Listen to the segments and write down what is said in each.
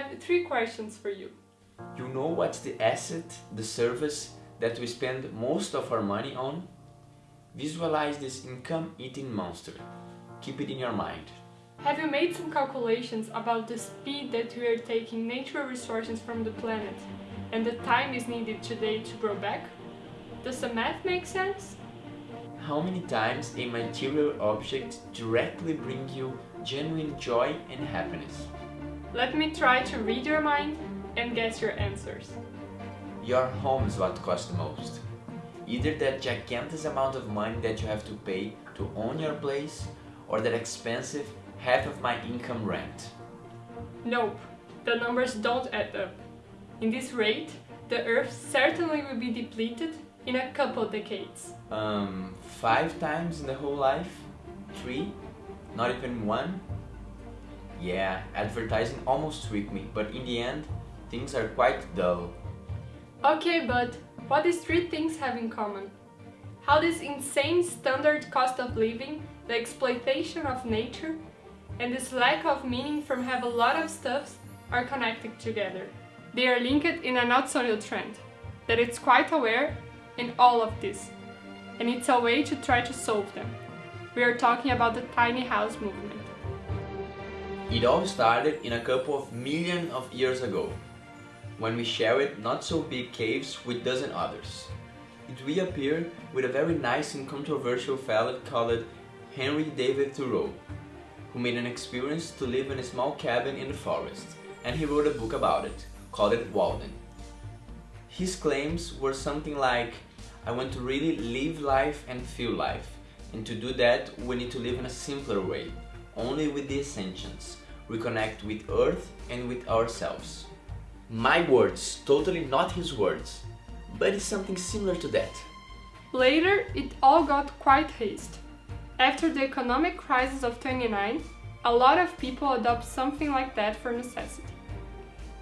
have three questions for you. You know what's the asset, the service that we spend most of our money on? Visualize this income-eating monster. Keep it in your mind. Have you made some calculations about the speed that we are taking natural resources from the planet and the time is needed today to grow back? Does the math make sense? How many times a material object directly brings you genuine joy and happiness? Let me try to read your mind and guess your answers. Your home is what costs the most. Either that gigantic amount of money that you have to pay to own your place or that expensive half of my income rent. Nope, the numbers don't add up. In this rate, the Earth certainly will be depleted in a couple decades. Um, five times in the whole life? Three? Not even one? Yeah, advertising almost tricked me, but in the end, things are quite dull. Okay, but what these three things have in common? How this insane standard cost of living, the exploitation of nature, and this lack of meaning from have a lot of stuffs are connected together. They are linked in a not so new trend, that it's quite aware in all of this, and it's a way to try to solve them. We are talking about the tiny house movement. It all started in a couple of million of years ago, when we shared not so big caves with dozen others. It reappeared with a very nice and controversial fellow called Henry David Thoreau, who made an experience to live in a small cabin in the forest, and he wrote a book about it, called it Walden. His claims were something like, I want to really live life and feel life, and to do that we need to live in a simpler way, only with the essentials, reconnect with earth and with ourselves. My words, totally not his words, but it's something similar to that. Later, it all got quite haste. After the economic crisis of 29, a lot of people adopt something like that for necessity.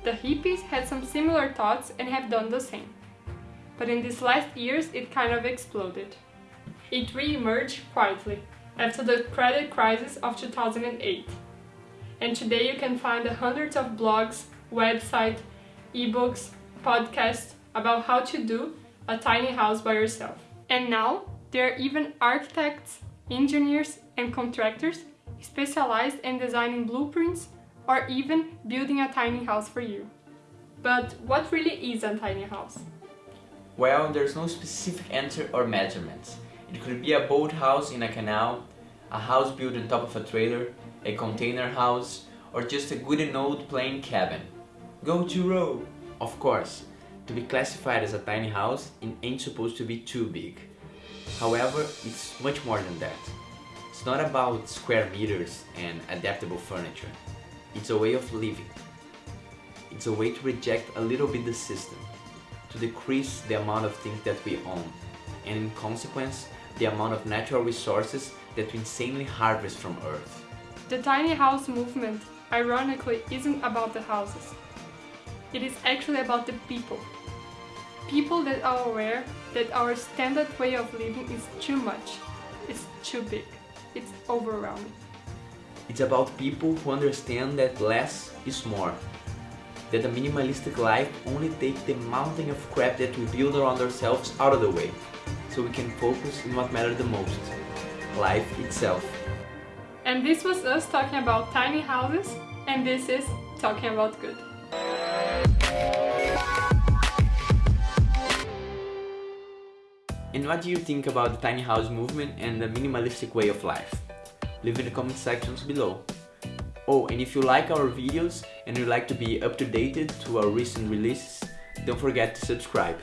The hippies had some similar thoughts and have done the same. But in these last years it kind of exploded. It re-emerged quietly after the credit crisis of 2008. And today you can find hundreds of blogs, websites, ebooks, podcasts about how to do a tiny house by yourself. And now there are even architects, engineers and contractors specialized in designing blueprints or even building a tiny house for you. But what really is a tiny house? Well, there's no specific answer or measurements. It could be a boathouse in a canal, a house built on top of a trailer, a container house, or just a good and old plain cabin. Go Thoreau! Of course, to be classified as a tiny house, it ain't supposed to be too big. However, it's much more than that. It's not about square meters and adaptable furniture. It's a way of living. It's a way to reject a little bit the system, to decrease the amount of things that we own, and in consequence, the amount of natural resources that we insanely harvest from Earth. The tiny house movement, ironically, isn't about the houses. It is actually about the people. People that are aware that our standard way of living is too much, it's too big, it's overwhelming. It's about people who understand that less is more. That a minimalistic life only takes the mountain of crap that we build around ourselves out of the way, so we can focus on what matters the most, life itself. And this was us talking about tiny houses, and this is Talking About Good. And what do you think about the tiny house movement and the minimalistic way of life? Leave in the comment sections below. Oh, and if you like our videos and you like to be up to date to our recent releases, don't forget to subscribe.